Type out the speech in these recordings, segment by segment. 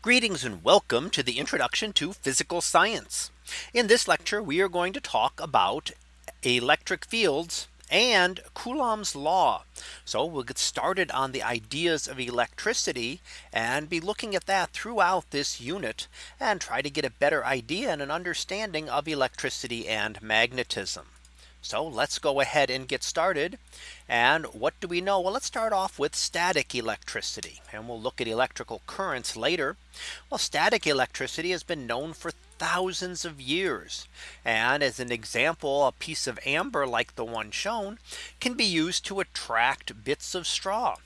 Greetings and welcome to the introduction to physical science. In this lecture, we are going to talk about electric fields and Coulomb's law. So we'll get started on the ideas of electricity and be looking at that throughout this unit and try to get a better idea and an understanding of electricity and magnetism. So let's go ahead and get started. And what do we know? Well, let's start off with static electricity and we'll look at electrical currents later. Well, static electricity has been known for thousands of years. And as an example, a piece of amber like the one shown can be used to attract bits of straw.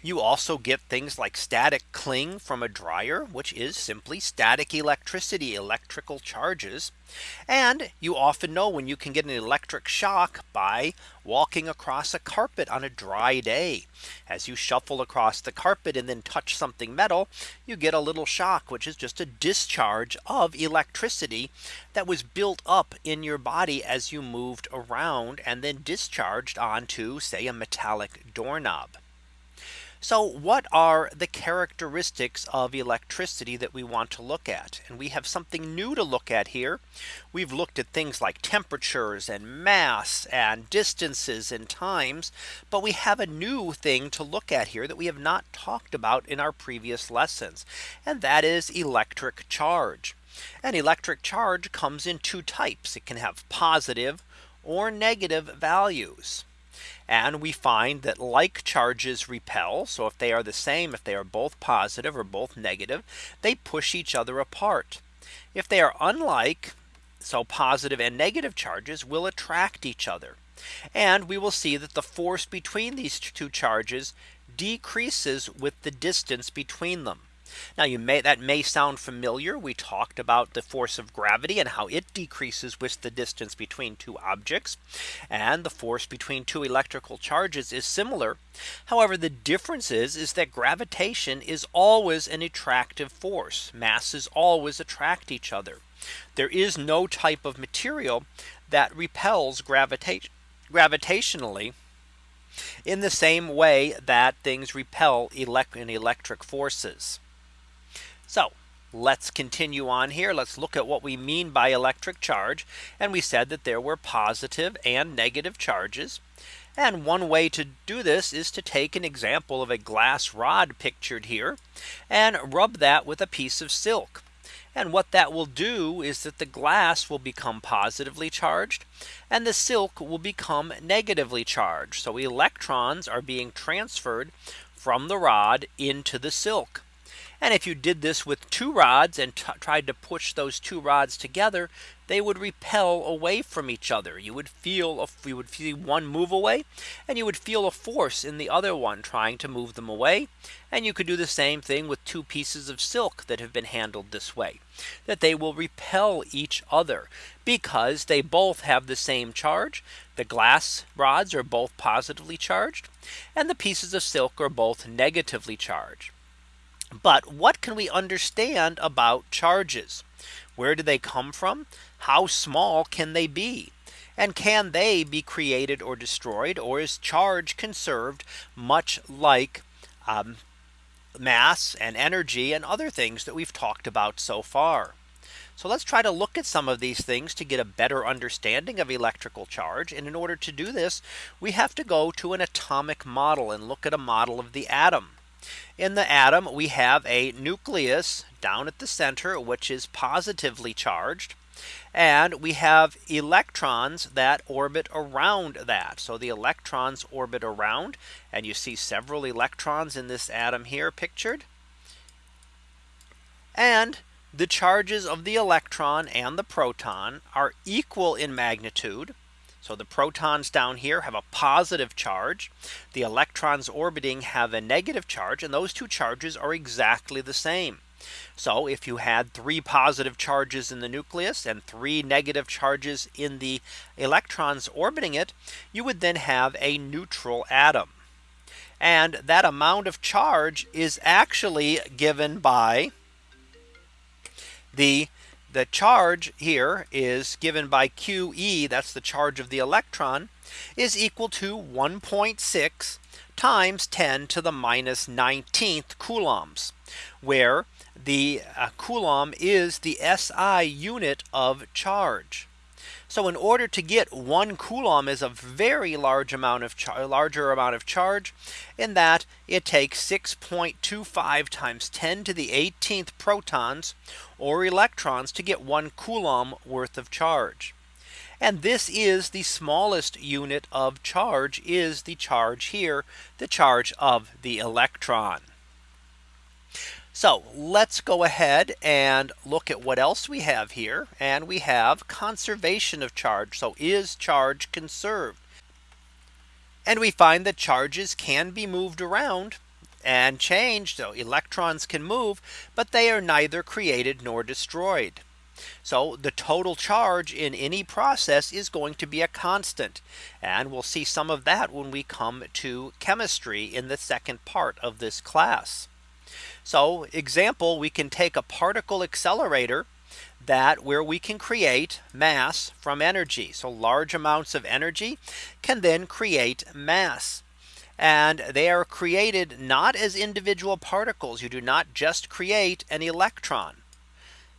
You also get things like static cling from a dryer, which is simply static electricity, electrical charges. And you often know when you can get an electric shock by walking across a carpet on a dry day. As you shuffle across the carpet and then touch something metal, you get a little shock, which is just a discharge of electricity that was built up in your body as you moved around and then discharged onto say a metallic doorknob. So what are the characteristics of electricity that we want to look at? And we have something new to look at here. We've looked at things like temperatures and mass and distances and times. But we have a new thing to look at here that we have not talked about in our previous lessons. And that is electric charge. An electric charge comes in two types. It can have positive or negative values. And we find that like charges repel. So if they are the same, if they are both positive or both negative, they push each other apart. If they are unlike, so positive and negative charges will attract each other. And we will see that the force between these two charges decreases with the distance between them. Now you may that may sound familiar. We talked about the force of gravity and how it decreases with the distance between two objects. And the force between two electrical charges is similar. However, the difference is, is that gravitation is always an attractive force. Masses always attract each other. There is no type of material that repels gravitation gravitationally in the same way that things repel elect electric forces. So let's continue on here. Let's look at what we mean by electric charge. And we said that there were positive and negative charges. And one way to do this is to take an example of a glass rod pictured here and rub that with a piece of silk. And what that will do is that the glass will become positively charged and the silk will become negatively charged. So electrons are being transferred from the rod into the silk. And if you did this with two rods and tried to push those two rods together, they would repel away from each other. You would feel a, you would see one move away and you would feel a force in the other one trying to move them away. And you could do the same thing with two pieces of silk that have been handled this way that they will repel each other because they both have the same charge. The glass rods are both positively charged and the pieces of silk are both negatively charged. But what can we understand about charges? Where do they come from? How small can they be? And can they be created or destroyed? Or is charge conserved much like um, mass and energy and other things that we've talked about so far? So let's try to look at some of these things to get a better understanding of electrical charge. And in order to do this, we have to go to an atomic model and look at a model of the atom. In the atom, we have a nucleus down at the center, which is positively charged. And we have electrons that orbit around that. So the electrons orbit around and you see several electrons in this atom here pictured. And the charges of the electron and the proton are equal in magnitude. So the protons down here have a positive charge. The electrons orbiting have a negative charge and those two charges are exactly the same. So if you had three positive charges in the nucleus and three negative charges in the electrons orbiting it, you would then have a neutral atom. And that amount of charge is actually given by the the charge here is given by QE that's the charge of the electron is equal to 1.6 times 10 to the minus 19th coulombs where the uh, coulomb is the SI unit of charge. So in order to get one coulomb is a very large amount of larger amount of charge in that it takes 6.25 times 10 to the 18th protons or electrons to get one coulomb worth of charge. And this is the smallest unit of charge is the charge here, the charge of the electron. So let's go ahead and look at what else we have here. And we have conservation of charge. So is charge conserved? And we find that charges can be moved around and changed. So electrons can move, but they are neither created nor destroyed. So the total charge in any process is going to be a constant. And we'll see some of that when we come to chemistry in the second part of this class. So example, we can take a particle accelerator that where we can create mass from energy. So large amounts of energy can then create mass. And they are created not as individual particles. You do not just create an electron.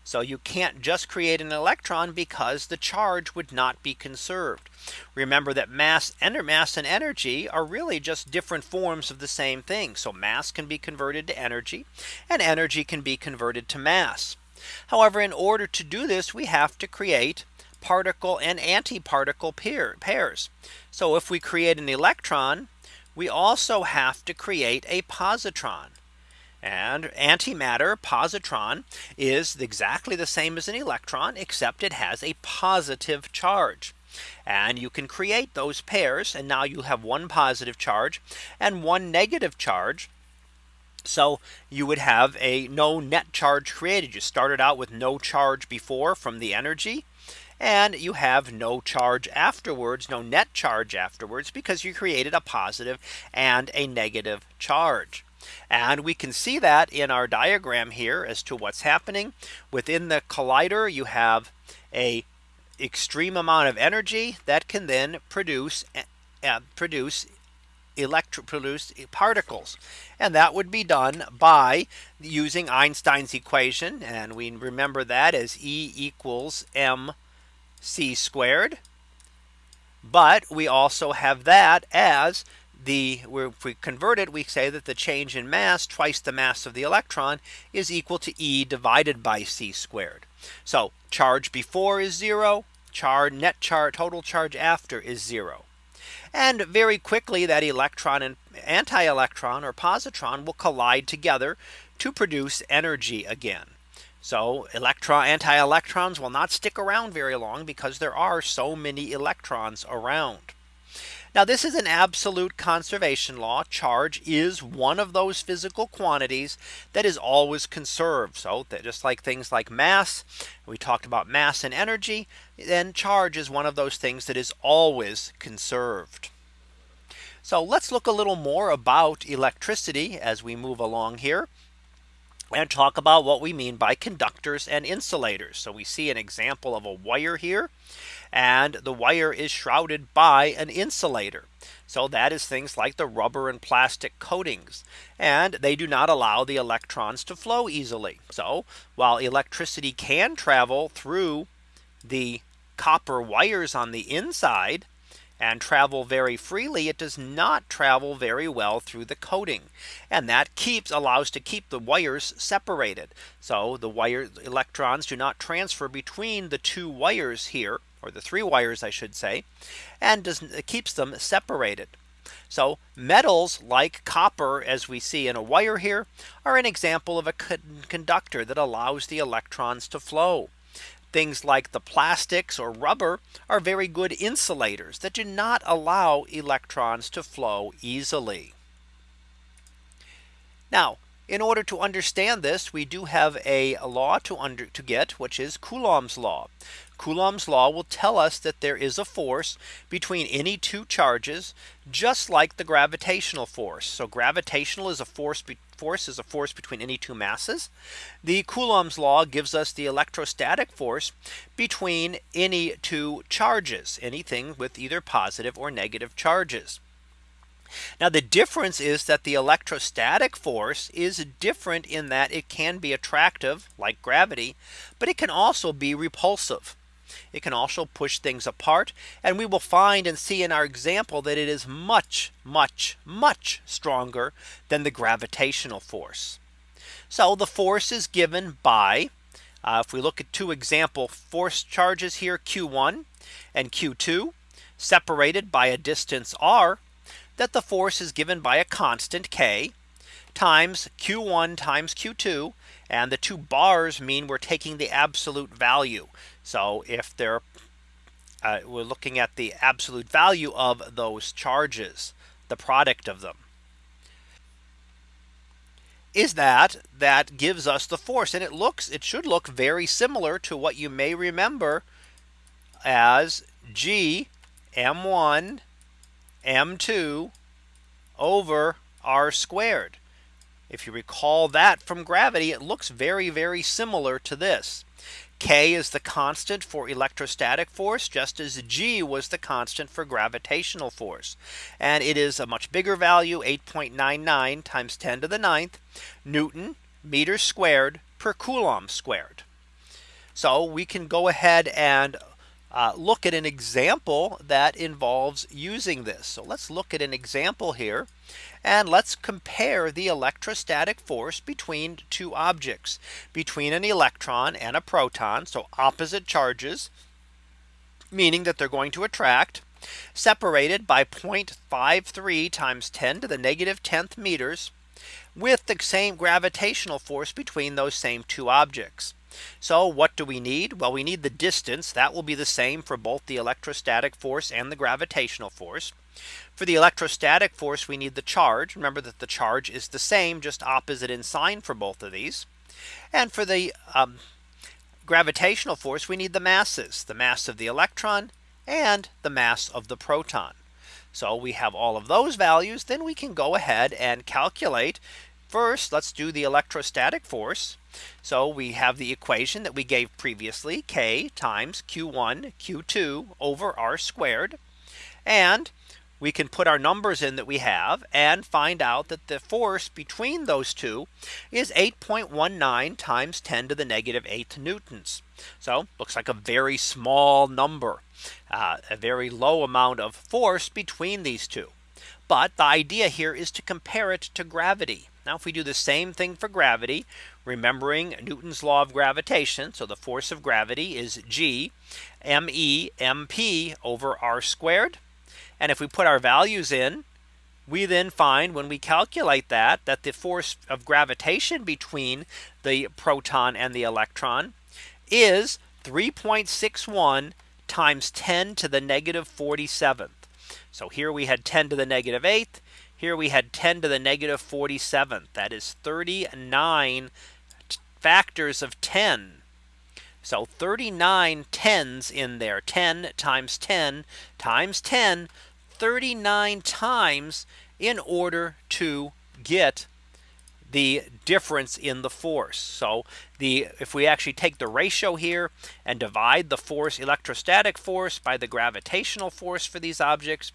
So you can't just create an electron because the charge would not be conserved. Remember that mass and mass and energy are really just different forms of the same thing. So mass can be converted to energy and energy can be converted to mass. However, in order to do this, we have to create particle and antiparticle pair, pairs. So if we create an electron, we also have to create a positron. And antimatter positron is exactly the same as an electron, except it has a positive charge. And you can create those pairs. And now you have one positive charge and one negative charge. So you would have a no net charge created. You started out with no charge before from the energy. And you have no charge afterwards, no net charge afterwards, because you created a positive and a negative charge. And we can see that in our diagram here as to what's happening within the collider. You have a extreme amount of energy that can then produce uh, produce electro produce particles. And that would be done by using Einstein's equation. And we remember that as E equals mc squared. But we also have that as the if we convert it, we say that the change in mass twice the mass of the electron is equal to E divided by c squared. So charge before is zero, charge net charge total charge after is zero. And very quickly that electron and anti-electron or positron will collide together to produce energy again. So electron anti-electrons will not stick around very long because there are so many electrons around. Now this is an absolute conservation law. Charge is one of those physical quantities that is always conserved. So that just like things like mass, we talked about mass and energy, then charge is one of those things that is always conserved. So let's look a little more about electricity as we move along here and talk about what we mean by conductors and insulators. So we see an example of a wire here and the wire is shrouded by an insulator. So that is things like the rubber and plastic coatings and they do not allow the electrons to flow easily. So while electricity can travel through the copper wires on the inside and travel very freely, it does not travel very well through the coating. And that keeps allows to keep the wires separated. So the wire electrons do not transfer between the two wires here or the three wires I should say and does keeps them separated. So metals like copper as we see in a wire here are an example of a conductor that allows the electrons to flow. Things like the plastics or rubber are very good insulators that do not allow electrons to flow easily. Now in order to understand this, we do have a law to under to get which is Coulomb's law. Coulomb's law will tell us that there is a force between any two charges, just like the gravitational force. So gravitational is a force force is a force between any two masses. The Coulomb's law gives us the electrostatic force between any two charges, anything with either positive or negative charges. Now the difference is that the electrostatic force is different in that it can be attractive like gravity, but it can also be repulsive. It can also push things apart. And we will find and see in our example that it is much, much, much stronger than the gravitational force. So the force is given by uh, if we look at two example force charges here Q1 and Q2 separated by a distance r that the force is given by a constant K times Q1 times Q2 and the two bars mean we're taking the absolute value. So if they're uh, we're looking at the absolute value of those charges, the product of them. Is that that gives us the force and it looks it should look very similar to what you may remember as G M1 M2 over R squared. If you recall that from gravity, it looks very, very similar to this. K is the constant for electrostatic force, just as G was the constant for gravitational force. And it is a much bigger value, 8.99 times 10 to the ninth Newton meters squared per Coulomb squared. So we can go ahead and uh, look at an example that involves using this. So let's look at an example here. And let's compare the electrostatic force between two objects between an electron and a proton. So opposite charges, meaning that they're going to attract separated by 0.53 times 10 to the negative 10th meters with the same gravitational force between those same two objects. So what do we need? Well, we need the distance that will be the same for both the electrostatic force and the gravitational force. For the electrostatic force, we need the charge. Remember that the charge is the same, just opposite in sign for both of these. And for the um, gravitational force, we need the masses, the mass of the electron and the mass of the proton. So we have all of those values, then we can go ahead and calculate First, let's do the electrostatic force. So we have the equation that we gave previously K times Q1 Q2 over R squared. And we can put our numbers in that we have and find out that the force between those two is 8.19 times 10 to the negative 8 newtons. So looks like a very small number, uh, a very low amount of force between these two. But the idea here is to compare it to gravity. Now if we do the same thing for gravity, remembering Newton's law of gravitation. So the force of gravity is G me mp over r squared. And if we put our values in, we then find when we calculate that that the force of gravitation between the proton and the electron is 3.61 times 10 to the negative 47th. So here we had 10 to the negative 8th. Here we had 10 to the negative 47th. That is 39 factors of 10. So 39 tens in there. 10 times 10 times 10. 39 times in order to get the difference in the force. So the if we actually take the ratio here and divide the force electrostatic force by the gravitational force for these objects,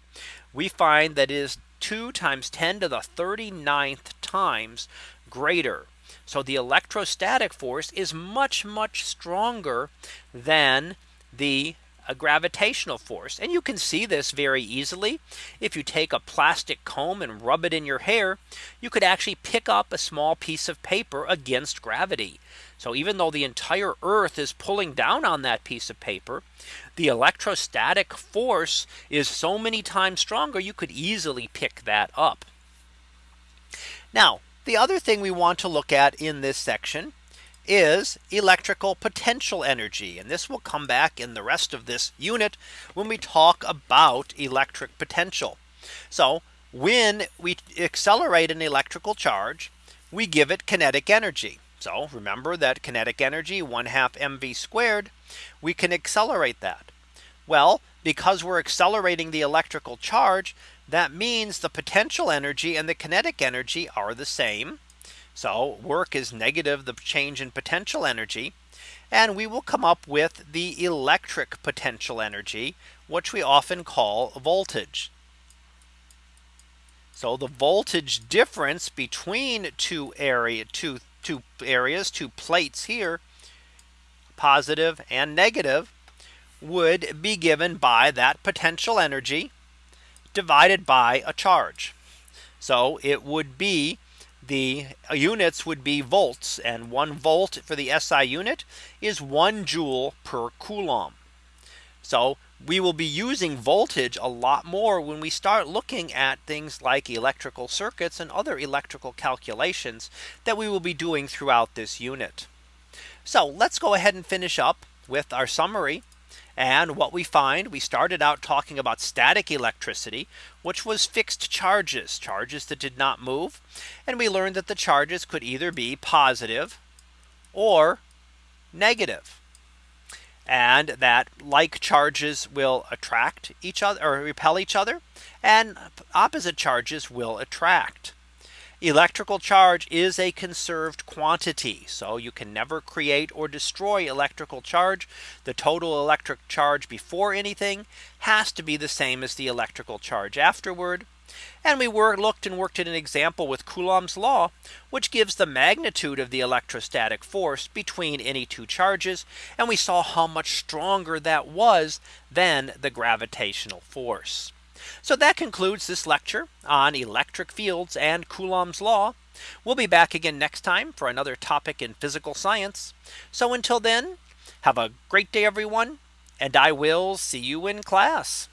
we find that is 2 times 10 to the 39th times greater. So the electrostatic force is much, much stronger than the a gravitational force. And you can see this very easily. If you take a plastic comb and rub it in your hair, you could actually pick up a small piece of paper against gravity. So even though the entire earth is pulling down on that piece of paper, the electrostatic force is so many times stronger, you could easily pick that up. Now, the other thing we want to look at in this section is electrical potential energy. And this will come back in the rest of this unit when we talk about electric potential. So when we accelerate an electrical charge, we give it kinetic energy. So remember that kinetic energy 1 half mv squared, we can accelerate that. Well, because we're accelerating the electrical charge, that means the potential energy and the kinetic energy are the same. So work is negative the change in potential energy. And we will come up with the electric potential energy, which we often call voltage. So the voltage difference between two area two two areas, two plates here, positive and negative, would be given by that potential energy divided by a charge. So it would be the uh, units would be volts and one volt for the SI unit is one joule per coulomb. So we will be using voltage a lot more when we start looking at things like electrical circuits and other electrical calculations that we will be doing throughout this unit. So let's go ahead and finish up with our summary. And what we find, we started out talking about static electricity, which was fixed charges, charges that did not move. And we learned that the charges could either be positive or negative and that like charges will attract each other or repel each other and opposite charges will attract. Electrical charge is a conserved quantity. So you can never create or destroy electrical charge. The total electric charge before anything has to be the same as the electrical charge afterward. And we were looked and worked at an example with Coulomb's law, which gives the magnitude of the electrostatic force between any two charges. And we saw how much stronger that was than the gravitational force. So that concludes this lecture on electric fields and Coulomb's law. We'll be back again next time for another topic in physical science. So until then, have a great day, everyone, and I will see you in class.